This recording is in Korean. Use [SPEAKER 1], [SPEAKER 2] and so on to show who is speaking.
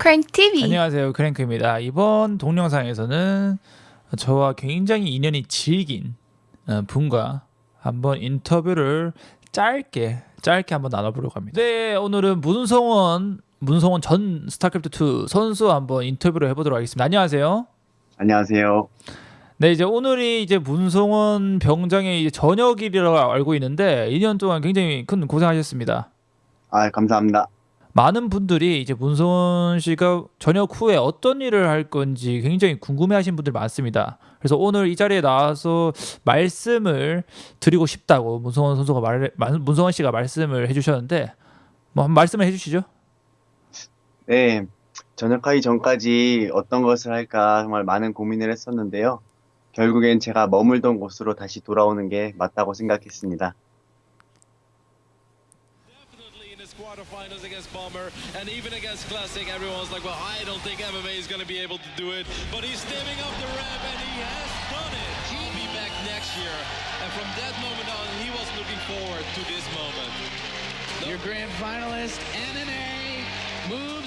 [SPEAKER 1] Crank TV.
[SPEAKER 2] 안녕하세요 크랭크입니다 이번 동영상에서는 저와 굉장히 인연이 질긴 어, 분과 한번 인터뷰를 짧게 짧게 한번 나눠보려고 합니다 네 오늘은 문성원 문성원 전 스타크래프트 2 선수 한번 인터뷰를 해보도록 하겠습니다 안녕하세요
[SPEAKER 3] 안녕하세요.
[SPEAKER 2] 네 이제 오늘이 이제 문성원 병장의 이제 저녁일이라고 알고 있는데 2년 동안 굉장히 큰 고생하셨습니다
[SPEAKER 3] 아, 감사합니다.
[SPEAKER 2] 많은 분들이 이제 문성원 씨가 저녁 후에 어떤 일을 할 건지 굉장히 궁금해하신 분들 많습니다. 그래서 오늘 이 자리에 나와서 말씀을 드리고 싶다고 문성원 선수가 말 문성원 씨가 말씀을 해주셨는데 뭐 한번 말씀을 해주시죠.
[SPEAKER 3] 네, 전역하기 전까지 어떤 것을 할까 정말 많은 고민을 했었는데요. 결국엔 제가 머물던 곳으로 다시 돌아오는 게 맞다고 생각했습니다.
[SPEAKER 4] Definitely in his quarterfinals against Bomber and even against Classic, everyone's like, well, I don't think MMA is going to be able to do it. But he's stemming up the ramp and he has done it. He'll be back next year. And from that moment on, he was looking forward to this moment.
[SPEAKER 5] Your grand finalist, NNA, Moon